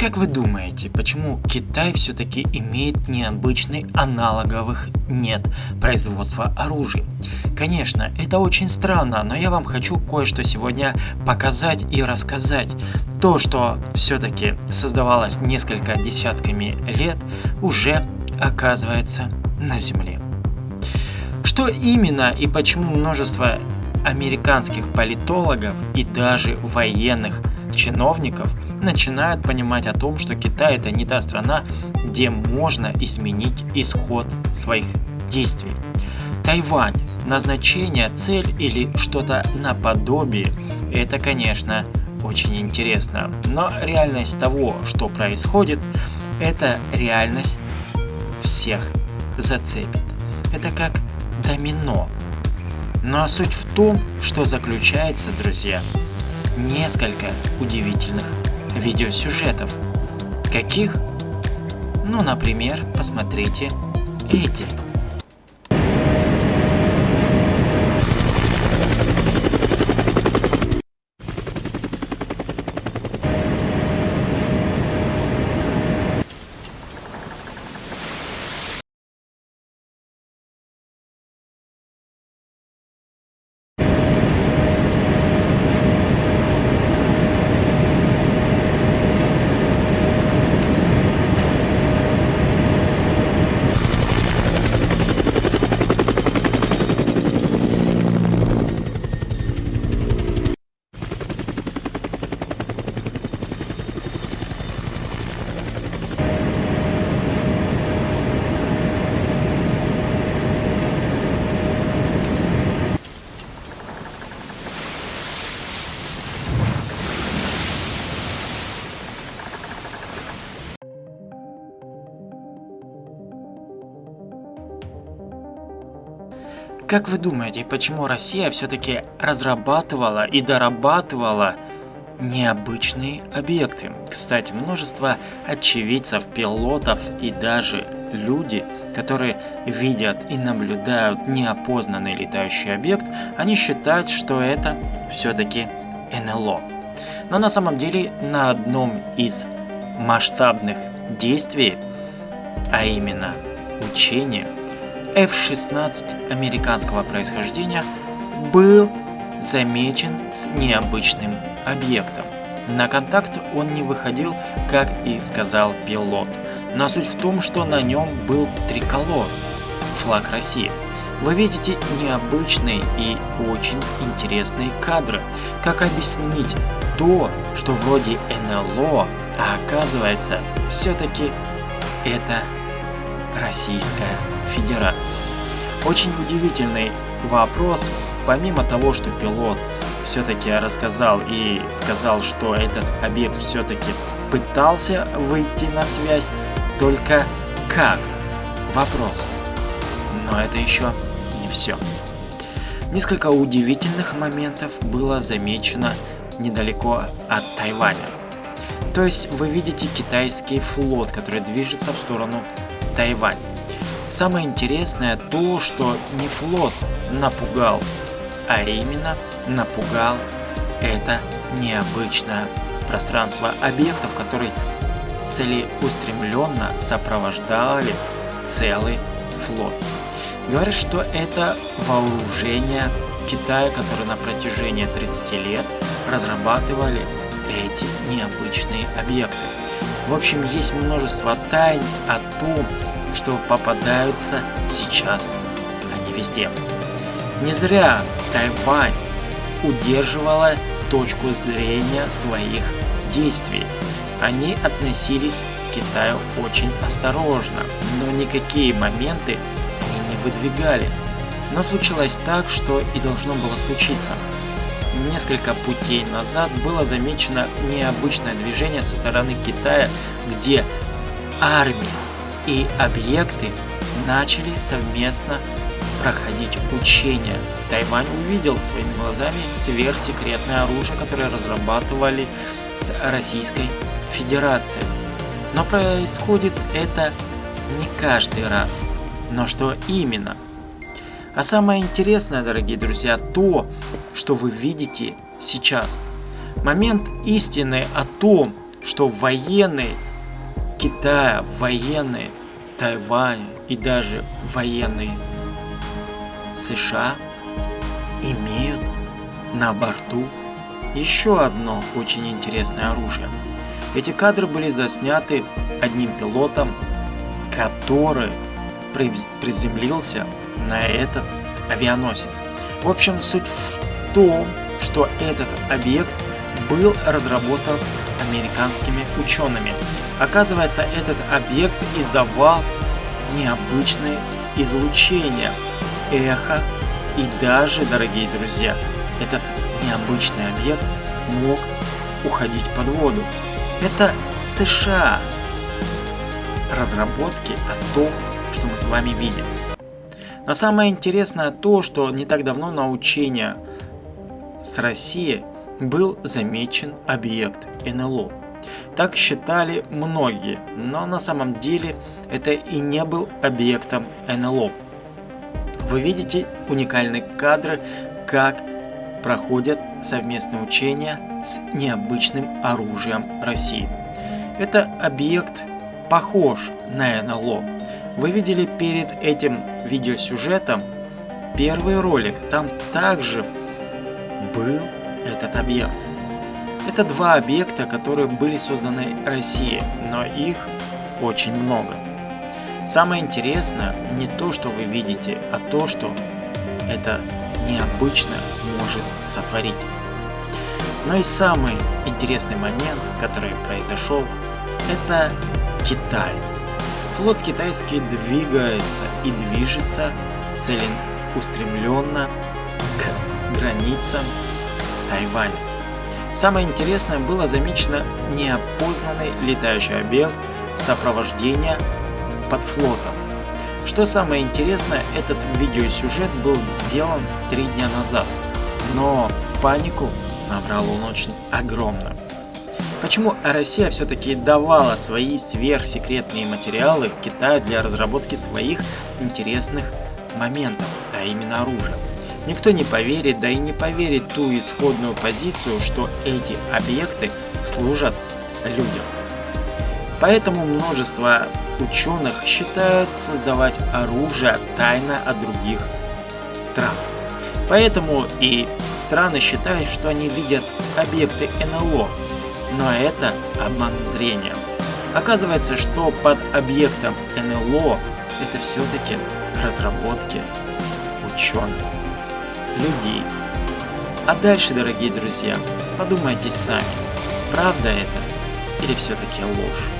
Как вы думаете, почему Китай все-таки имеет необычный аналоговых нет производства оружия? Конечно, это очень странно, но я вам хочу кое-что сегодня показать и рассказать. То, что все-таки создавалось несколько десятками лет, уже оказывается на Земле. Что именно и почему множество американских политологов и даже военных чиновников начинают понимать о том, что Китай это не та страна, где можно изменить исход своих действий. Тайвань, назначение, цель или что-то наподобие, это, конечно, очень интересно. Но реальность того, что происходит, это реальность всех зацепит. Это как домино. Но суть в том, что заключается, друзья, несколько удивительных видеосюжетов. Каких? Ну, например, посмотрите эти. Как вы думаете, почему Россия все-таки разрабатывала и дорабатывала необычные объекты? Кстати, множество очевидцев, пилотов и даже люди, которые видят и наблюдают неопознанный летающий объект, они считают, что это все-таки НЛО. Но на самом деле на одном из масштабных действий, а именно учения, F-16 американского происхождения был замечен с необычным объектом. На контакт он не выходил, как и сказал пилот. Но суть в том, что на нем был триколор, флаг России. Вы видите необычные и очень интересные кадры. Как объяснить то, что вроде НЛО, а оказывается все-таки это Российская Федерации. Очень удивительный вопрос, помимо того, что пилот все-таки рассказал и сказал, что этот объект все-таки пытался выйти на связь, только как? Вопрос. Но это еще не все. Несколько удивительных моментов было замечено недалеко от Тайваня. То есть вы видите китайский флот, который движется в сторону Тайвань. Самое интересное то, что не флот напугал, а именно напугал это необычное пространство объектов, которые целеустремленно сопровождали целый флот. Говорят, что это вооружение Китая, которые на протяжении 30 лет разрабатывали эти необычные объекты. В общем, есть множество тайн о том, что попадаются сейчас, а не везде. Не зря Тайвань удерживала точку зрения своих действий. Они относились к Китаю очень осторожно, но никакие моменты они не выдвигали. Но случилось так, что и должно было случиться. Несколько путей назад было замечено необычное движение со стороны Китая, где армия и объекты начали совместно проходить учения. Тайвань увидел своими глазами сверхсекретное оружие, которое разрабатывали с Российской Федерацией. Но происходит это не каждый раз. Но что именно? А самое интересное, дорогие друзья, то, что вы видите сейчас. Момент истины о том, что военные Китая, военные Тайваня и даже военные США имеют на борту еще одно очень интересное оружие. Эти кадры были засняты одним пилотом, который приземлился на этот авианосец. В общем, суть в том, что этот объект был разработан американскими учеными. Оказывается, этот объект издавал необычные излучения, эхо и даже, дорогие друзья, этот необычный объект мог уходить под воду. Это США разработки о том, что мы с вами видим. Но самое интересное то, что не так давно на учения с Россией был замечен объект НЛО. Так считали многие, но на самом деле это и не был объектом НЛО. Вы видите уникальные кадры, как проходят совместные учения с необычным оружием России. Это объект похож на НЛО. Вы видели перед этим видеосюжетом первый ролик, там также был этот объект. Это два объекта, которые были созданы Россией, но их очень много. Самое интересное не то, что вы видите, а то, что это необычно может сотворить. Но и самый интересный момент, который произошел, это Китай. Флот китайский двигается и движется целеустремленно к границам Тайваня. Самое интересное было замечено неопознанный летающий объект сопровождения под флотом. Что самое интересное, этот видеосюжет был сделан три дня назад, но панику набрал он очень огромную. Почему Россия все-таки давала свои сверхсекретные материалы Китаю для разработки своих интересных моментов, а именно оружия? Никто не поверит, да и не поверит ту исходную позицию, что эти объекты служат людям. Поэтому множество ученых считают создавать оружие тайно от других стран. Поэтому и страны считают, что они видят объекты НЛО, но это обман зрения. Оказывается, что под объектом НЛО это все-таки разработки ученых, людей. А дальше, дорогие друзья, подумайте сами, правда это или все-таки ложь?